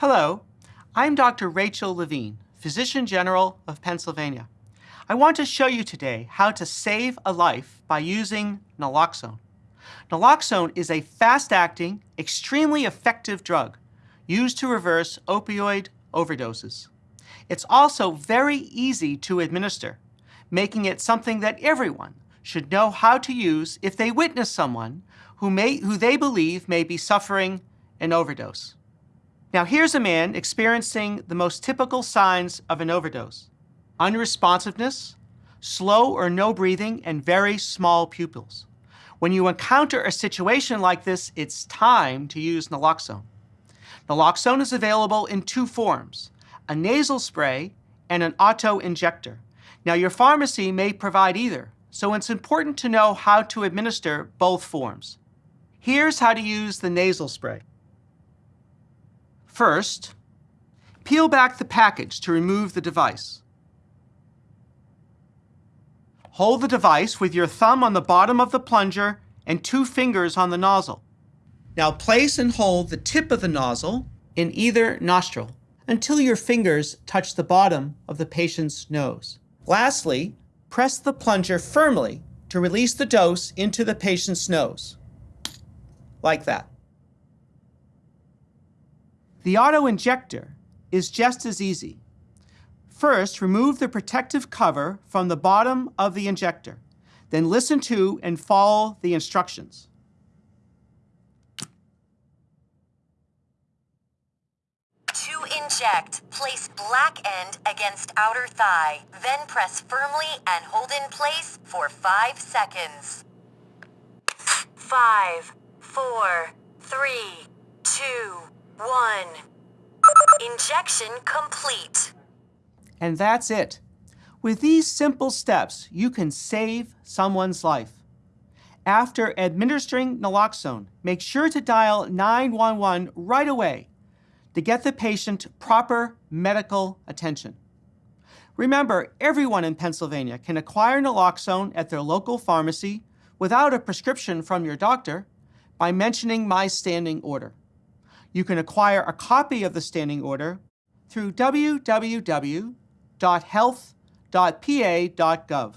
Hello, I'm Dr. Rachel Levine, Physician General of Pennsylvania. I want to show you today how to save a life by using naloxone. Naloxone is a fast-acting, extremely effective drug used to reverse opioid overdoses. It's also very easy to administer, making it something that everyone should know how to use if they witness someone who, may, who they believe may be suffering an overdose. Now here's a man experiencing the most typical signs of an overdose. Unresponsiveness, slow or no breathing, and very small pupils. When you encounter a situation like this, it's time to use naloxone. Naloxone is available in two forms, a nasal spray and an auto-injector. Now your pharmacy may provide either, so it's important to know how to administer both forms. Here's how to use the nasal spray. First, peel back the package to remove the device. Hold the device with your thumb on the bottom of the plunger and two fingers on the nozzle. Now place and hold the tip of the nozzle in either nostril until your fingers touch the bottom of the patient's nose. Lastly, press the plunger firmly to release the dose into the patient's nose, like that. The auto-injector is just as easy. First, remove the protective cover from the bottom of the injector. Then listen to and follow the instructions. To inject, place black end against outer thigh, then press firmly and hold in place for five seconds. Five, four, three, two, one. Injection complete. And that's it. With these simple steps, you can save someone's life. After administering naloxone, make sure to dial 911 right away to get the patient proper medical attention. Remember, everyone in Pennsylvania can acquire naloxone at their local pharmacy without a prescription from your doctor by mentioning my standing order. You can acquire a copy of the standing order through www.health.pa.gov.